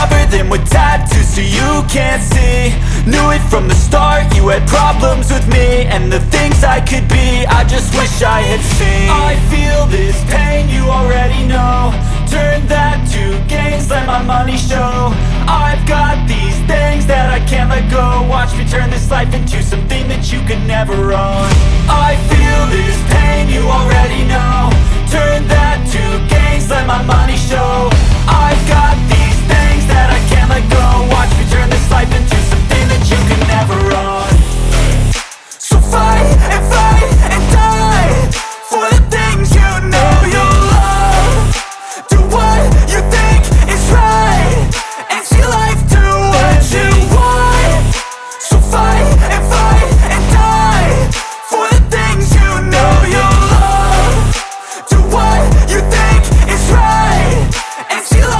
Cover them with tattoos so you can't see. Knew it from the start, you had problems with me And the things I could be, I just wish I had seen. I feel this pain, you already know. Turn that to gains, let my money show. I've got these things that I can't let go. Watch me turn this life into something that you can never own. I feel this pain, you already know. Turn that to gains, let my money show.